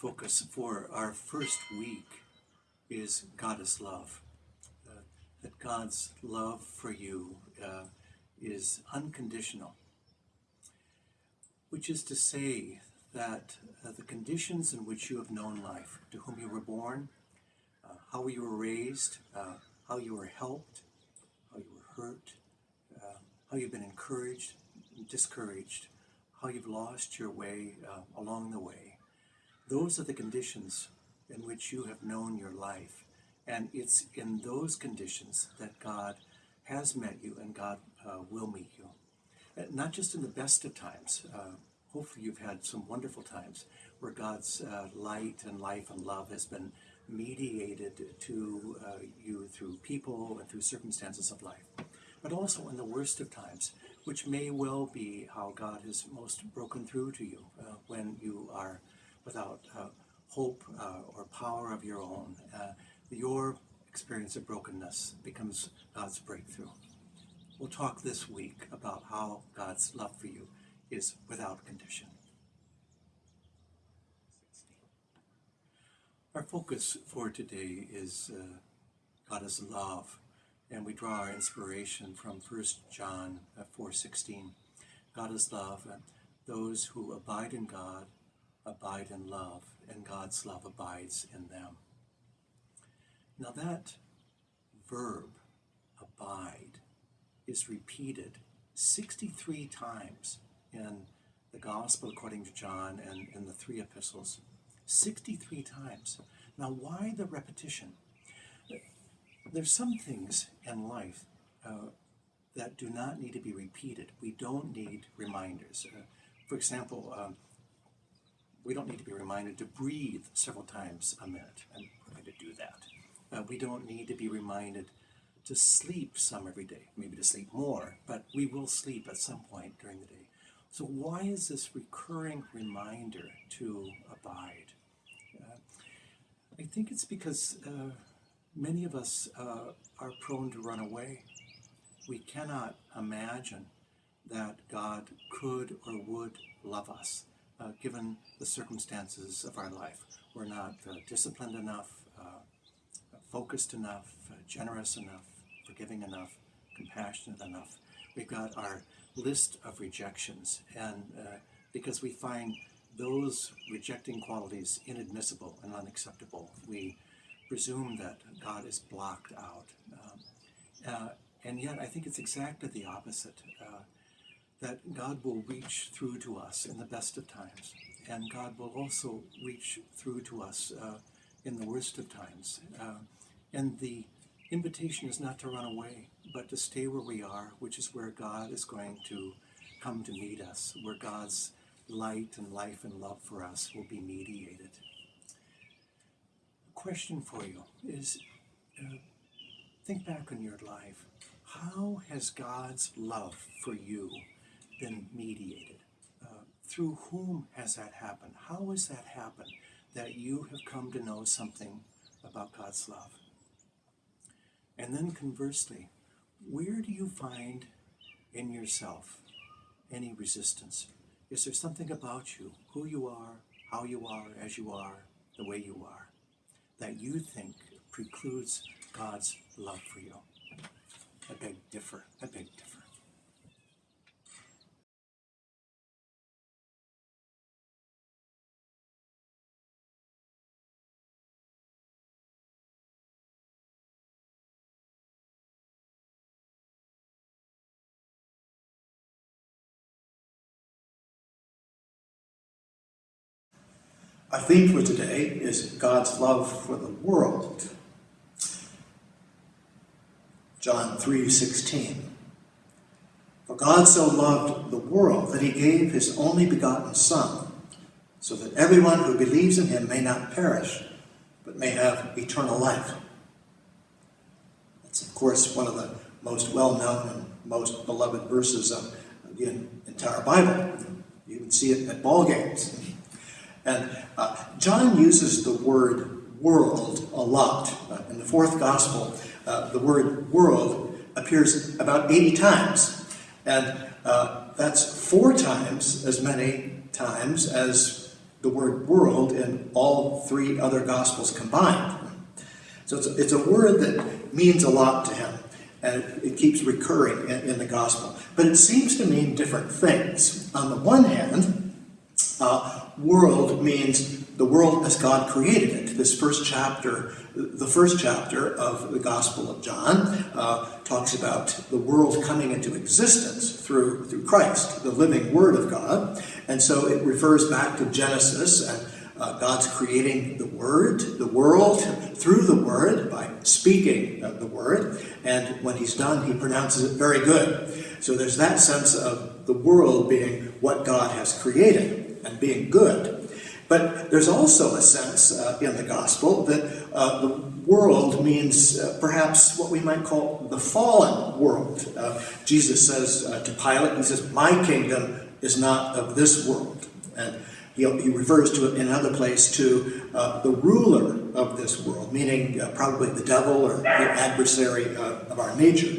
focus for our first week is God is love. Uh, that God's love for you uh, is unconditional, which is to say that uh, the conditions in which you have known life, to whom you were born, uh, how you were raised, uh, how you were helped, how you were hurt, uh, how you've been encouraged, discouraged, how you've lost your way along the way those are the conditions in which you have known your life. And it's in those conditions that God has met you and God uh, will meet you. Uh, not just in the best of times. Uh, hopefully, you've had some wonderful times where God's uh, light and life and love has been mediated to uh, you through people and through circumstances of life. But also in the worst of times, which may well be how God has most broken through to you uh, when you are without uh, hope uh, or power of your own, uh, your experience of brokenness becomes God's breakthrough. We'll talk this week about how God's love for you is without condition. Our focus for today is uh, God is love, and we draw our inspiration from 1 John 4.16. God is love, and those who abide in God abide in love, and God's love abides in them. Now, that verb, abide, is repeated 63 times in the Gospel according to John and in the three epistles. 63 times. Now, why the repetition? There's some things in life uh, that do not need to be repeated. We don't need reminders. Uh, for example, um, we don't need to be reminded to breathe several times a minute, and we're going to do that. Uh, we don't need to be reminded to sleep some every day, maybe to sleep more, but we will sleep at some point during the day. So why is this recurring reminder to abide? Uh, I think it's because uh, many of us uh, are prone to run away. We cannot imagine that God could or would love us uh, given the circumstances of our life. We're not uh, disciplined enough, uh, focused enough, uh, generous enough, forgiving enough, compassionate enough. We've got our list of rejections, and uh, because we find those rejecting qualities inadmissible and unacceptable, we presume that God is blocked out. Um, uh, and yet, I think it's exactly the opposite that God will reach through to us in the best of times, and God will also reach through to us uh, in the worst of times. Uh, and the invitation is not to run away, but to stay where we are, which is where God is going to come to meet us, where God's light and life and love for us will be mediated. Question for you is uh, think back on your life. How has God's love for you been mediated? Uh, through whom has that happened? How has that happened that you have come to know something about God's love? And then conversely, where do you find in yourself any resistance? Is there something about you, who you are, how you are, as you are, the way you are, that you think precludes God's love for you? I beg differ. Differ. Our theme for today is God's love for the world. John 3:16. For God so loved the world that he gave his only begotten Son, so that everyone who believes in him may not perish, but may have eternal life. That's, of course, one of the most well-known and most beloved verses of the entire Bible. You can see it at ball games. And uh, John uses the word world a lot. Uh, in the fourth gospel, uh, the word world appears about 80 times. And uh, that's four times as many times as the word world in all three other Gospels combined. So it's a, it's a word that means a lot to him, and it, it keeps recurring in, in, the Gospel. But it seems to mean different things. On the one hand, uh, world means the world as God created it. This first chapter, the first chapter of the Gospel of John, uh, talks about the world coming into existence through, through Christ, the living Word of God. And so it refers back to Genesis and uh, God's creating the Word, the world, through the Word by speaking the Word. And when he's done, he pronounces it very good. So there's that sense of the world being what God has created and being good. But there's also a sense uh, in the gospel that uh, the world means uh, perhaps what we might call the fallen world. Uh, Jesus says uh, to Pilate, he says, My kingdom is not of this world. And he, he refers to it in another place to uh, the ruler of this world, meaning probably the devil or the adversary of our nature.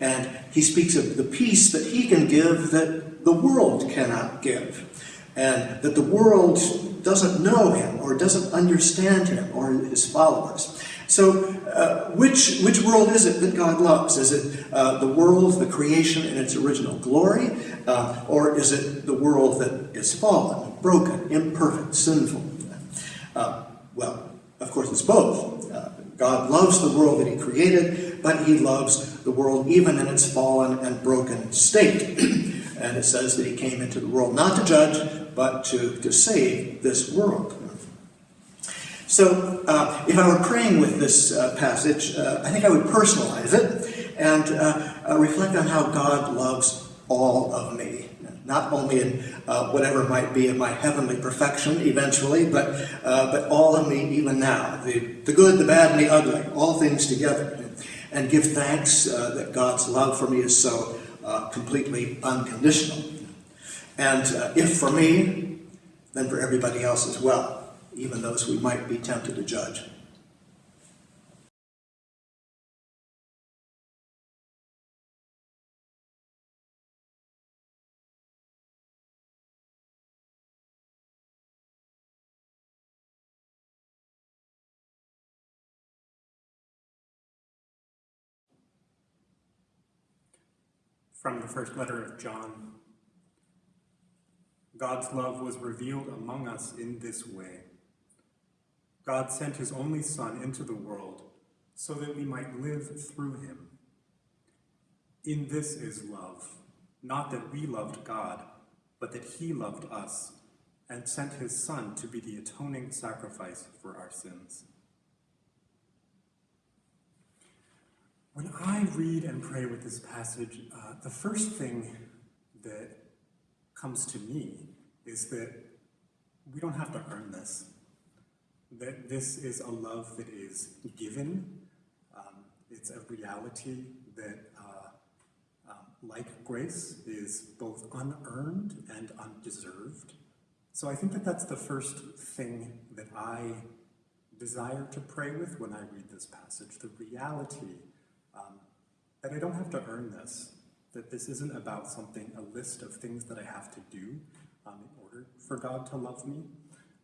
And he speaks of the peace that he can give that the world cannot give and that the world doesn't know him or doesn't understand him or his followers. So, uh, which, which world is it that God loves? Is it uh, the world, the creation in its original glory, uh, or is it the world that is fallen, broken, imperfect, sinful? Uh, well, of course, it's both. Uh, God loves the world that He created, but He loves the world even in its fallen and broken state. and it says that He came into the world not to judge, but to, to save this world. So, uh, if I were praying with this uh, passage, uh, I think I would personalize it and uh, uh, reflect on how God loves all of me. Not only in uh, whatever might be in my heavenly perfection eventually, but, but all of me even now. The, the good, the bad, and the ugly, all things together. And give thanks that God's love for me is so completely unconditional. And uh, if for me, then for everybody else as well, even those we might be tempted to judge. From the first letter of John, God's love was revealed among us in this way. God sent his only Son into the world so that we might live through him. In this is love, not that we loved God, but that he loved us and sent his Son to be the atoning sacrifice for our sins. When I read and pray with this passage, uh, the first thing that comes to me is that we don't have to earn this. That this is a love that is given. Um, it's a reality that, uh, um, like grace, is both unearned and undeserved. So I think that that's the first thing that I desire to pray with when I read this passage, the reality um, that I don't have to earn this, that this isn't about something, a list of things that I have to do, um, in order for God to love me.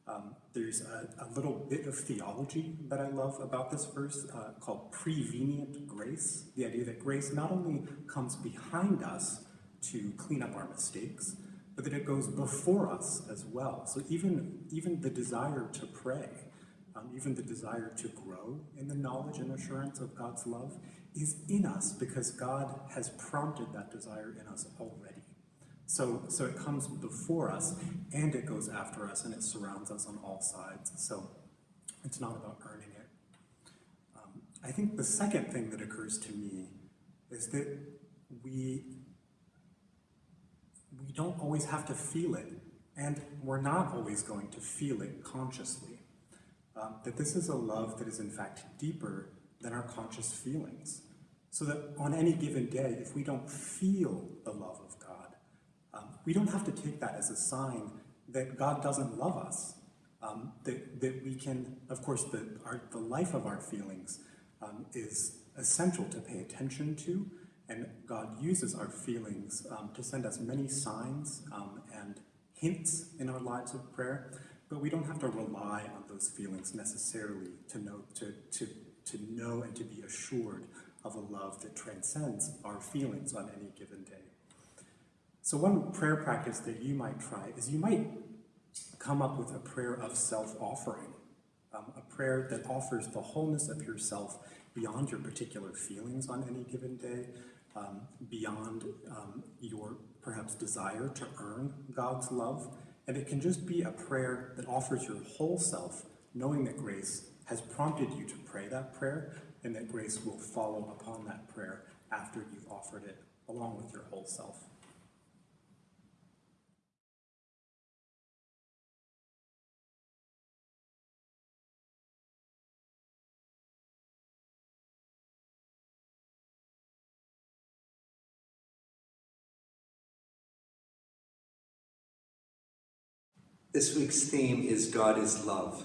Um, there's a, a, little bit of theology that I love about this verse uh, called prevenient grace. The idea that grace not only comes behind us to clean up our mistakes, but that it goes before us as well. So even, even the desire to pray, um, even the desire to grow in the knowledge and assurance of God's love is in us because God has prompted that desire in us already. So, so it comes before us and it goes after us and it surrounds us on all sides. So it's not about earning it. Um, I think the second thing that occurs to me is that we, we don't always have to feel it and we're not always going to feel it consciously. Um, that this is a love that is in fact deeper than our conscious feelings. So that on any given day, if we don't feel the love of we don't have to take that as a sign that God doesn't love us. Um, that, that we can, of course, the, our, the life of our feelings um, is essential to pay attention to, and God uses our feelings um, to send us many signs um, and hints in our lives of prayer. but we don't have to rely on those feelings necessarily to know, to, to, to know and to be assured of a love that transcends our feelings on any given day. So one prayer practice that you might try is you might come up with a prayer of self-offering, um, a prayer that offers the wholeness of yourself beyond your particular feelings on any given day, um, beyond um, your perhaps desire to earn God's love. And it can just be a prayer that offers your whole self, knowing that grace has prompted you to pray that prayer and that grace will follow upon that prayer after you've offered it along with your whole self. This week's theme is God is love.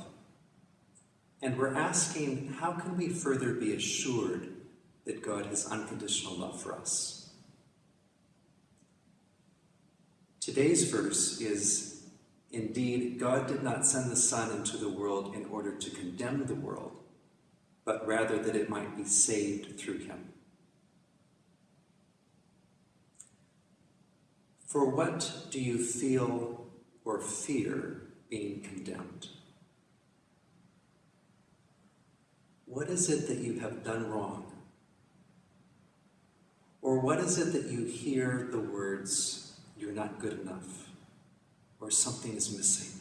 And we're asking how can we further be assured that God has unconditional love for us? Today's verse is Indeed, God did not send the Son into the world in order to condemn the world, but rather that it might be saved through him. For what do you feel or fear being condemned? What is it that you have done wrong? Or what is it that you hear the words, you're not good enough, or something is missing?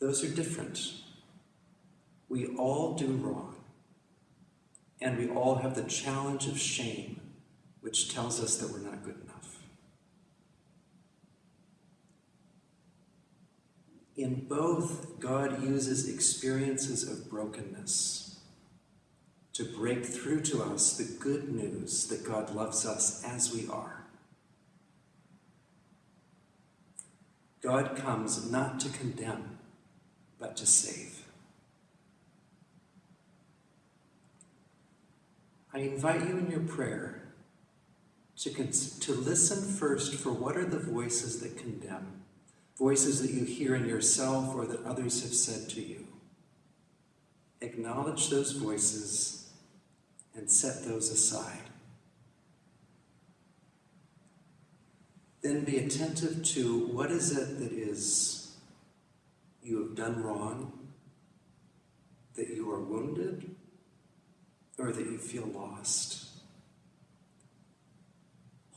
Those are different. We all do wrong, and we all have the challenge of shame which tells us that we're not good enough. In both, God uses experiences of brokenness to break through to us the good news that God loves us as we are. God comes not to condemn, but to save. I invite you in your prayer to, to listen first for what are the voices that condemn, voices that you hear in yourself or that others have said to you. Acknowledge those voices and set those aside. Then be attentive to what is it that is you have done wrong, that you are wounded, or that you feel lost.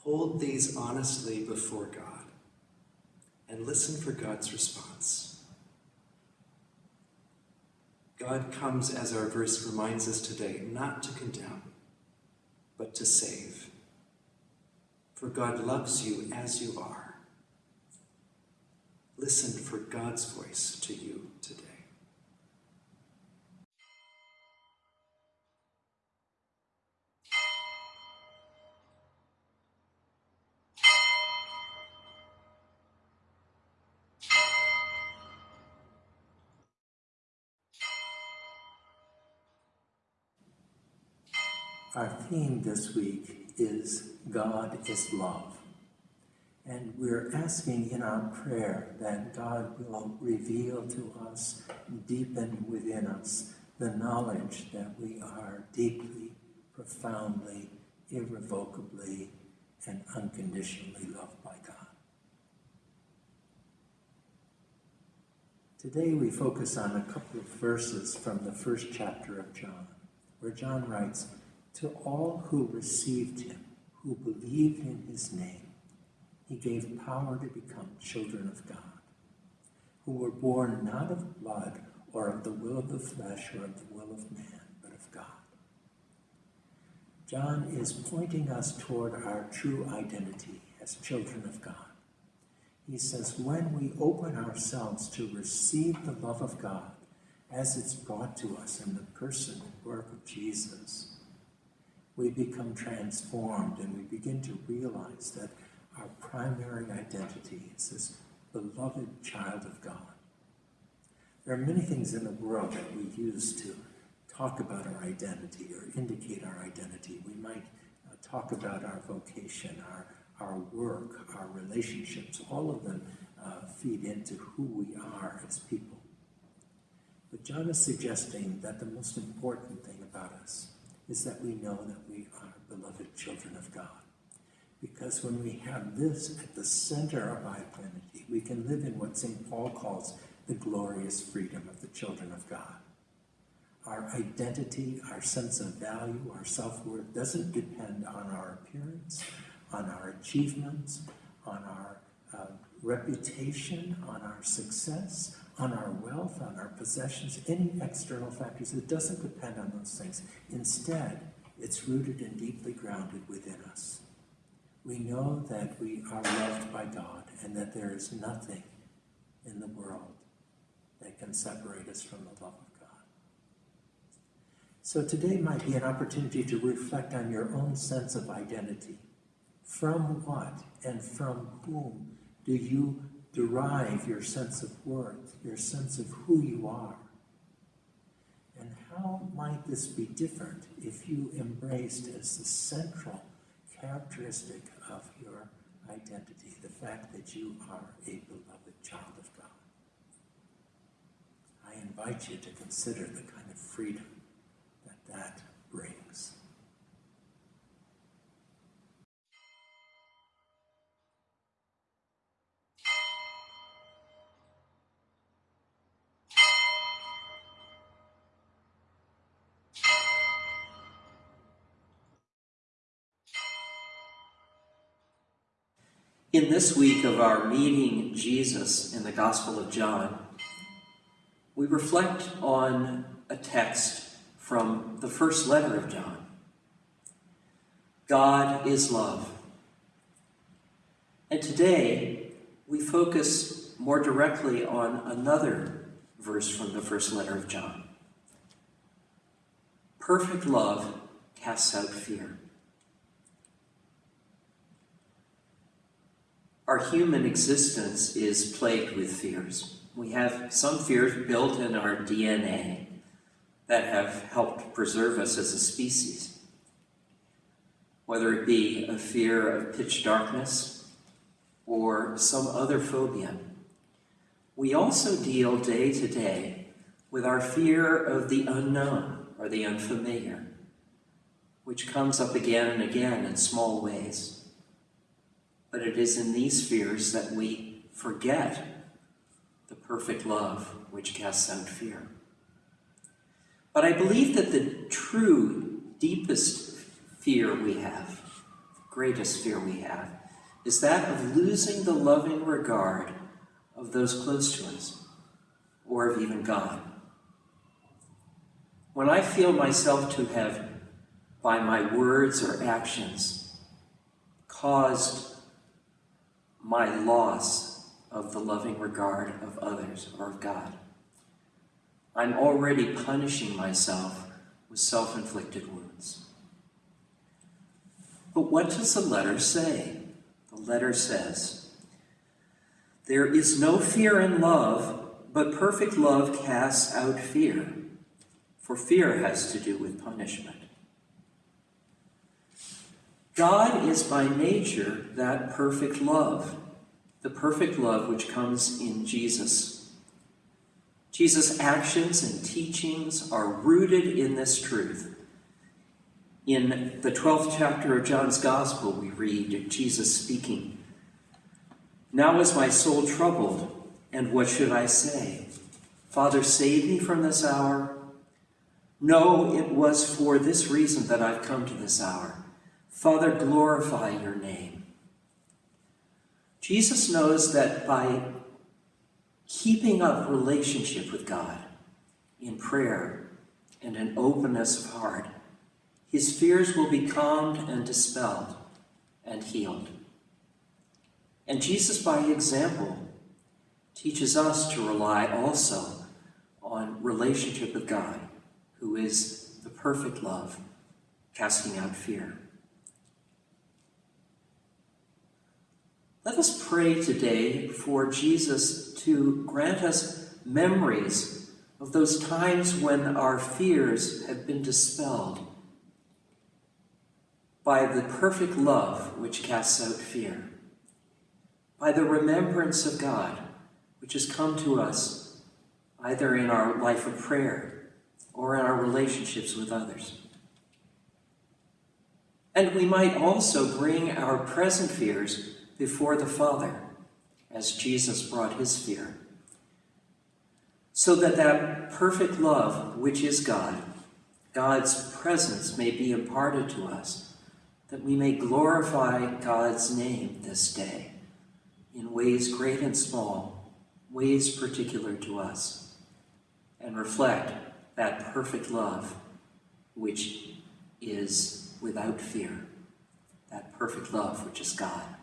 Hold these honestly before God and listen for God's response. God comes, as our verse reminds us today, not to condemn, but to save. For God loves you as you are. Listen for God's voice to you today. Our theme this week is God is love. And we're asking in our prayer that God will reveal to us, deepen within us, the knowledge that we are deeply, profoundly, irrevocably, and unconditionally loved by God. Today we focus on a couple of verses from the first chapter of John, where John writes, To all who received him, who believed in his name, he gave power to become children of God, who were born not of blood or of the will of the flesh or of the will of man, but of God. John is pointing us toward our true identity as children of God. He says, when we open ourselves to receive the love of God as it's brought to us in the person and work of Jesus, we become transformed and we begin to realize that our primary identity is this beloved child of God. There are many things in the world that we use to talk about our identity or indicate our identity. We might uh, talk about our vocation, our, our work, our relationships, all of them uh, feed into who we are as people. But John is suggesting that the most important thing about us is that we know that we are beloved children of God. Because when we have this at the center of our identity, we can live in what St. Paul calls the glorious freedom of the children of God. Our identity, our sense of value, our self worth doesn't depend on our appearance, on our achievements, on our uh, reputation, on our success, on our wealth, on our possessions, any external factors. It doesn't depend on those things. Instead, it's rooted and deeply grounded within us. We know that we are loved by God and that there is nothing in the world that can separate us from the love of God. So today might be an opportunity to reflect on your own sense of identity. From what and from whom do you derive your sense of worth, your sense of who you are? And how might this be different if you embraced as the central characteristic of your identity the fact that you are a beloved child of God? I invite you to consider the kind of freedom In this week of our meeting Jesus in the Gospel of John, we reflect on a text from the first letter of John. God is love. And today, we focus more directly on another verse from the first letter of John. Perfect love casts out fear. Our human existence is plagued with fears. We have some fears built in our DNA that have helped preserve us as a species. Whether it be a fear of pitch darkness or some other phobia. We also deal day to day with our fear of the unknown or the unfamiliar, which comes up again and again in small ways. But it is in these fears that we forget the perfect love which casts out fear. But I believe that the true, deepest fear we have, the greatest fear we have, is that of losing the loving regard of those close to us, or of even God. When I feel myself to have, by my words or actions, caused my loss of the loving regard of others or of God. I'm already punishing myself with self-inflicted wounds. But what does the letter say? The letter says, There is no fear in love, but perfect love casts out fear, for fear has to do with punishment. God is by nature that perfect love, the perfect love which comes in Jesus. Jesus' actions and teachings are rooted in this truth. In the 12th chapter of John's Gospel, we read Jesus speaking, Now is my soul troubled, and what should I say? Father, save me from this hour? No, it was for this reason that I've come to this hour. Father, glorify your name. Jesus knows that by keeping up relationship with God in prayer and an openness of heart, his fears will be calmed and dispelled and healed. And Jesus, by example, teaches us to rely also on relationship with God, who is the perfect love, casting out fear. Let us pray today for Jesus to grant us memories of those times when our fears have been dispelled. by the perfect love which casts out fear, by the remembrance of God which has come to us either in our life of prayer or in our relationships with others. And we might also bring our present fears before the Father, as Jesus brought his fear, so that that perfect love, which is God, God's presence may be imparted to us, that we may glorify God's name this day in ways great and small, ways particular to us, and reflect that perfect love which is without fear, that perfect love which is God.